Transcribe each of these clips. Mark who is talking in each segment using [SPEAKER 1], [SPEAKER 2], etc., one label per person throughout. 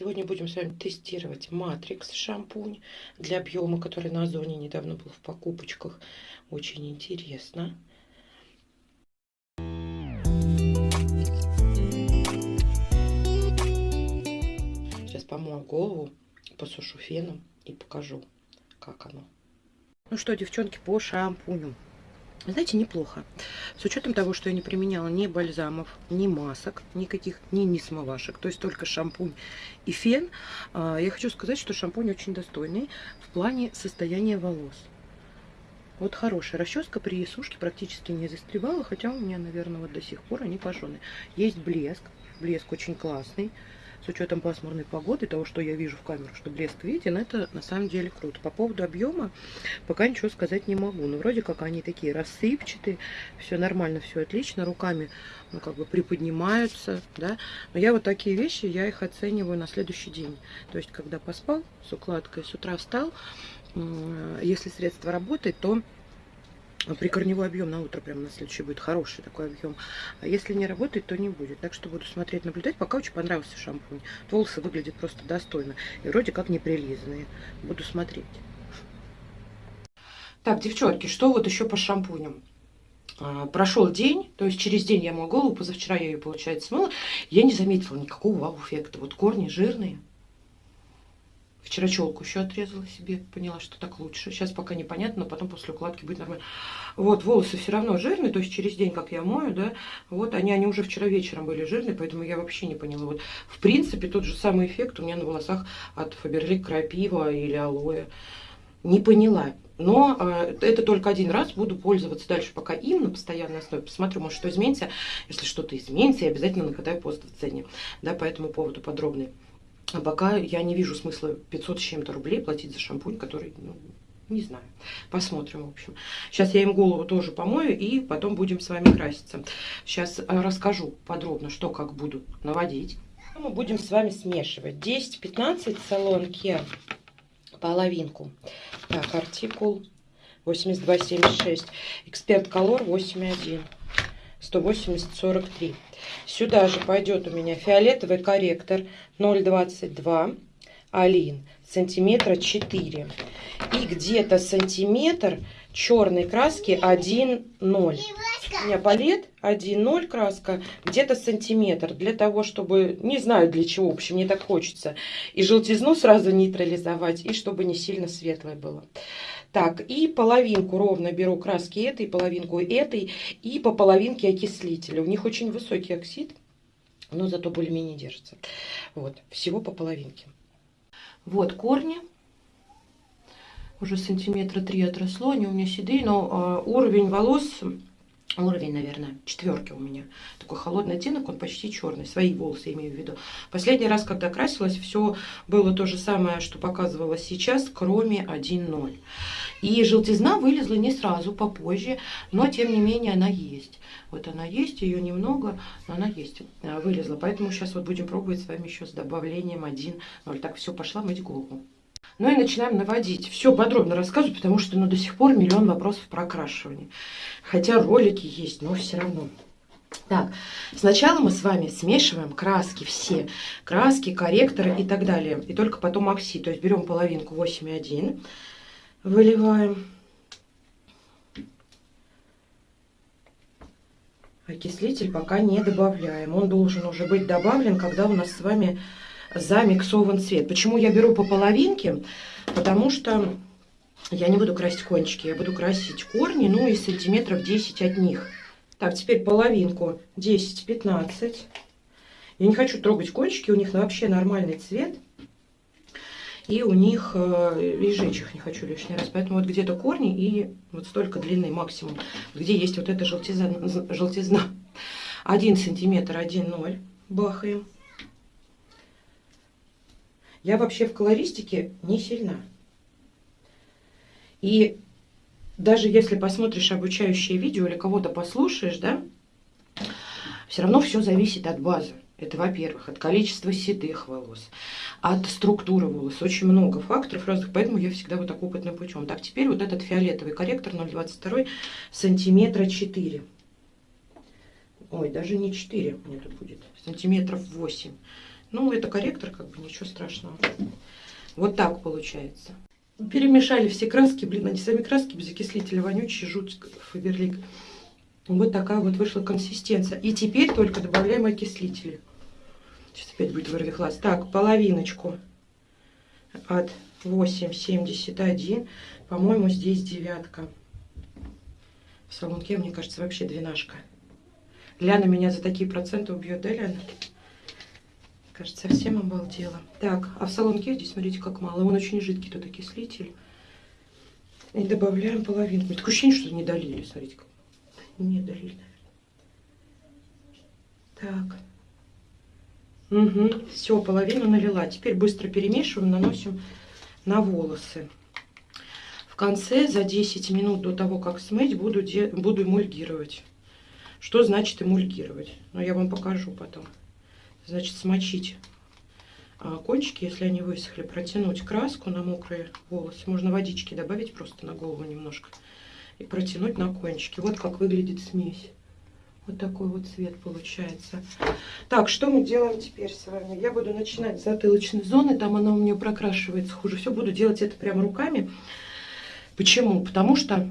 [SPEAKER 1] Сегодня будем с вами тестировать Матрикс шампунь для объема, который на Озоне недавно был в покупочках. Очень интересно. Сейчас помою голову, посушу феном и покажу, как оно. Ну что, девчонки, по шампуню. Знаете, неплохо. С учетом того, что я не применяла ни бальзамов, ни масок, никаких, ни, ни смывашек, то есть только шампунь и фен, а, я хочу сказать, что шампунь очень достойный в плане состояния волос. Вот хорошая расческа при сушке практически не застревала, хотя у меня, наверное, вот до сих пор они пожжены. Есть блеск, блеск очень классный с учетом пасмурной погоды, того, что я вижу в камеру, что блеск виден, это на самом деле круто. По поводу объема пока ничего сказать не могу. Но вроде как они такие рассыпчатые, все нормально, все отлично, руками ну, как бы приподнимаются, да. Но я вот такие вещи, я их оцениваю на следующий день. То есть, когда поспал с укладкой, с утра встал, если средство работает, то прикорневой объем на утро прямо на следующий будет хороший такой объем. А если не работает, то не будет. Так что буду смотреть, наблюдать. Пока очень понравился шампунь. Волосы выглядят просто достойно. И вроде как не прилизанные. Буду смотреть. Так, девчонки, что вот еще по шампуню? А, прошел день, то есть через день я мою голову, позавчера я ее, получается, смыла, я не заметила никакого вау-эффекта. Вот корни жирные, Вчера челку еще отрезала себе, поняла, что так лучше. Сейчас пока непонятно, но потом после укладки будет нормально. Вот, волосы все равно жирные, то есть через день, как я мою, да, вот, они, они уже вчера вечером были жирные, поэтому я вообще не поняла. Вот, в принципе, тот же самый эффект у меня на волосах от Фаберлик Крапива или Алоэ. Не поняла. Но э, это только один раз. Буду пользоваться дальше пока им на постоянной основе. Посмотрю, может, что изменится. Если что-то изменится, я обязательно накатаю пост в цене. Да, по этому поводу подробный. А пока я не вижу смысла 500 с чем-то рублей платить за шампунь, который, ну, не знаю. Посмотрим, в общем. Сейчас я им голову тоже помою, и потом будем с вами краситься. Сейчас э, расскажу подробно, что как буду наводить. Мы будем с вами смешивать. 10-15 салон Kia половинку. Так, артикул 8276. Эксперт Color 81. 180-43. Сюда же пойдет у меня фиолетовый корректор 0,22 Алин, сантиметра 4. И где-то сантиметр черной краски 1,0. У меня палет 1,0 краска, где-то сантиметр. Для того, чтобы, не знаю для чего, в общем, мне так хочется. И желтизну сразу нейтрализовать, и чтобы не сильно светлое было. Так, и половинку ровно беру краски этой, половинку этой, и по половинке окислителя. У них очень высокий оксид, но зато более-менее держится. Вот, всего по половинке. Вот корни. Уже сантиметра три отросло, они у меня седые, но э, уровень волос уровень, наверное, четверки у меня. Такой холодный оттенок, он почти черный. Свои волосы имею в виду. Последний раз, когда красилась, все было то же самое, что показывала сейчас, кроме 1.0. И желтизна вылезла не сразу, попозже, но тем не менее она есть. Вот она есть, ее немного, но она есть, э, вылезла. Поэтому сейчас вот будем пробовать с вами еще с добавлением 1.0. Так, все, пошла мыть голову. Ну и начинаем наводить. Все подробно рассказываю, потому что ну, до сих пор миллион вопросов про окрашивание. Хотя ролики есть, но все равно. Так, сначала мы с вами смешиваем краски все. Краски, корректоры и так далее. И только потом окси. То есть берем половинку 8,1, выливаем. Окислитель пока не добавляем. Он должен уже быть добавлен, когда у нас с вами замиксован цвет. Почему я беру по половинке? Потому что я не буду красить кончики, я буду красить корни, ну и сантиметров 10 от них. Так, теперь половинку 10-15. Я не хочу трогать кончики, у них вообще нормальный цвет. И у них, э, и жечь их не хочу лишний раз. Поэтому вот где-то корни и вот столько длины максимум. Где есть вот эта желтизна. желтизна. 1 сантиметр, 1,0 бахаем. Я вообще в колористике не сильна. И даже если посмотришь обучающее видео или кого-то послушаешь, да, все равно все зависит от базы. Это, во-первых, от количества седых волос, от структуры волос. Очень много факторов разных, поэтому я всегда вот так опытным путем. Так, теперь вот этот фиолетовый корректор 0,22 сантиметра 4. Ой, даже не 4 мне тут будет, сантиметров 8. Ну, это корректор, как бы ничего страшного. Вот так получается. Перемешали все краски, блин, они сами краски без окислителя вонючие, жуть, фаберлик. Вот такая вот вышла консистенция. И теперь только добавляем окислители. Сейчас опять будет вырвихлась. Так, половиночку от 8,71. По-моему, здесь девятка. В салонке, мне кажется, вообще двенашка. Ляна меня за такие проценты убьет, да, Ляна? Кажется, совсем обалдела. Так, а в салонке здесь, смотрите, как мало. Он очень жидкий, тут окислитель. И добавляем половинку. Такое ощущение, что не долили, смотрите. Как... Не долили, наверное. Так. Угу, все, половину налила. Теперь быстро перемешиваем, наносим на волосы. В конце, за 10 минут до того, как смыть, буду, буду эмульгировать. Что значит эмульгировать? Ну, я вам покажу потом. Значит, смочить а, кончики, если они высохли, протянуть краску на мокрые волосы. Можно водички добавить просто на голову немножко. И протянуть на кончики. Вот как выглядит смесь. Вот такой вот цвет получается. Так, что мы делаем теперь с вами? Я буду начинать с затылочной зоны, там она у меня прокрашивается хуже. Все буду делать это прямо руками. Почему? Потому что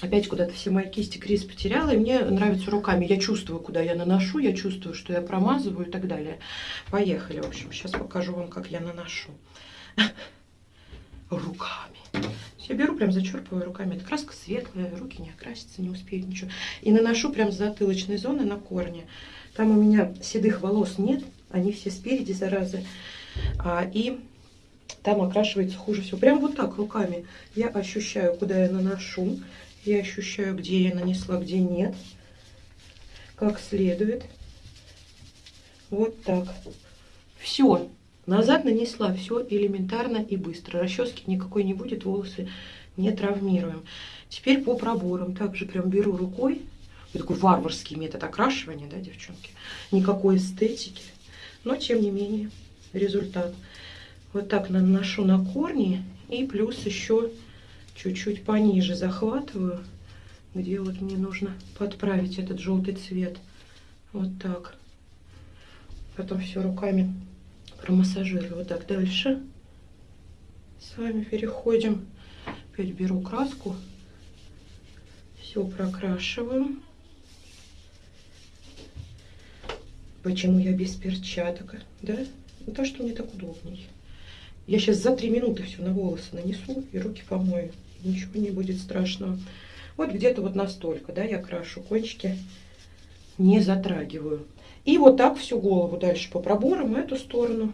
[SPEAKER 1] опять куда-то все мои кисти Крис потеряла, и мне нравится руками. Я чувствую, куда я наношу, я чувствую, что я промазываю и так далее. Поехали, в общем, сейчас покажу вам, как я наношу. Руками. Я беру, прям зачерпываю руками. Это краска светлая, руки не окрасятся, не успеют ничего. И наношу прям с затылочной зоны на корни. Там у меня седых волос нет, они все спереди, заразы. А, и там окрашивается хуже всего. Прям вот так руками я ощущаю, куда я наношу. Я ощущаю, где я нанесла, где нет. Как следует. Вот так. Все. Назад нанесла все элементарно и быстро. Расчески никакой не будет, волосы не травмируем. Теперь по проборам. Также прям беру рукой. Вот такой варварский метод окрашивания, да, девчонки? Никакой эстетики. Но, тем не менее, результат. Вот так наношу на корни. И плюс еще чуть-чуть пониже захватываю, где вот мне нужно подправить этот желтый цвет. Вот так. Потом все руками промассажирую. Вот так дальше. С вами переходим. Опять беру краску. Все прокрашиваю. Почему я без перчаток? Да? Ну, то, что мне так удобней. Я сейчас за три минуты все на волосы нанесу и руки помою. Ничего не будет страшного. Вот где-то вот настолько, да, я крашу кончики. Не затрагиваю. И вот так всю голову дальше по проборам, эту сторону.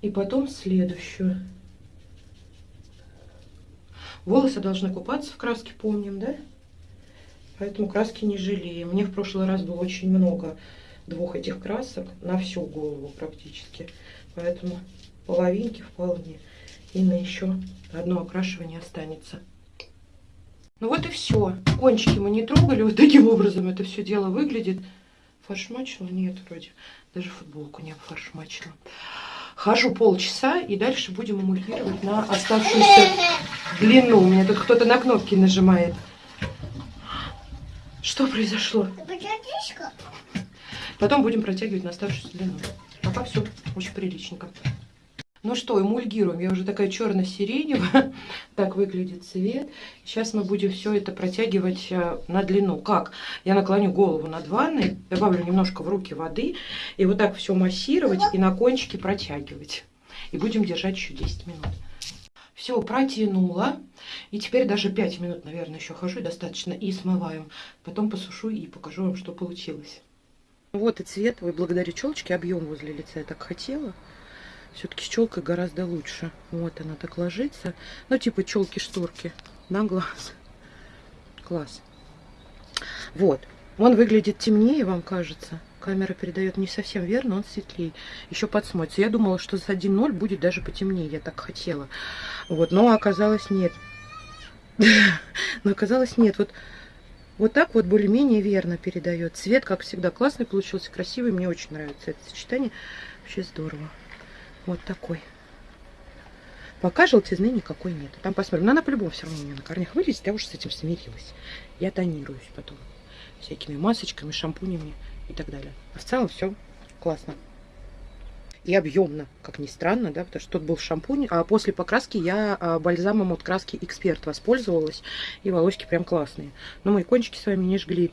[SPEAKER 1] И потом следующую. Волосы должны купаться в краске, помним, да? Поэтому краски не жалеем. Мне в прошлый раз было очень много двух этих красок на всю голову практически. Поэтому половинки вполне. И на еще одно окрашивание останется. Ну вот и все. Кончики мы не трогали. Вот таким образом это все дело выглядит. Фаршмачила? Нет, вроде. Даже футболку не фаршмачила. Хожу полчаса и дальше будем эмульгировать на оставшуюся длину. У меня тут кто-то на кнопки нажимает. Что произошло? Потом будем протягивать на оставшуюся длину. Пока все очень приличненько. Ну что, эмульгируем. Я уже такая черно-сиреневая. так выглядит цвет. Сейчас мы будем все это протягивать э, на длину. Как? Я наклоню голову над ванной, добавлю немножко в руки воды. И вот так все массировать и на кончики протягивать. И будем держать еще 10 минут. Все, протянула. И теперь даже 5 минут, наверное, еще хожу достаточно. И смываем. Потом посушу и покажу вам, что получилось. Вот и цвет. Вы благодаря челочке объем возле лица я так хотела. Все-таки с челкой гораздо лучше. Вот она так ложится. Ну, типа челки-шторки на глаз. Класс. Вот. Он выглядит темнее, вам кажется. Камера передает не совсем верно, он светлее. Еще подсмотрится. Я думала, что с 1.0 будет даже потемнее. Я так хотела. Вот. Но оказалось нет. Но оказалось нет. Вот, вот так вот более-менее верно передает. Цвет, как всегда, классный получился, красивый. Мне очень нравится это сочетание. Вообще здорово. Вот такой. Пока желтизны никакой нет. Там посмотрим. Но она по-любому все равно у меня на корнях вылезет. Я уже с этим смирилась. Я тонируюсь потом. Всякими масочками, шампунями и так далее. А в целом все классно. и объемно, как ни странно, да, потому что тут был шампунь, а после покраски я а, бальзамом от краски Эксперт воспользовалась, и волосики прям классные. Но мои кончики с вами не жгли.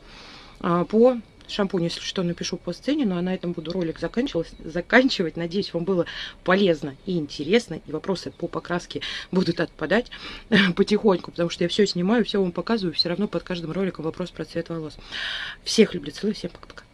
[SPEAKER 1] А, по шампунь, если что, напишу по сцене, ну, а на этом буду ролик заканчивать. Надеюсь, вам было полезно и интересно, и вопросы по покраске будут отпадать потихоньку, потому что я все снимаю, все вам показываю, все равно под каждым роликом вопрос про цвет волос. Всех люблю, целую, всем пока-пока.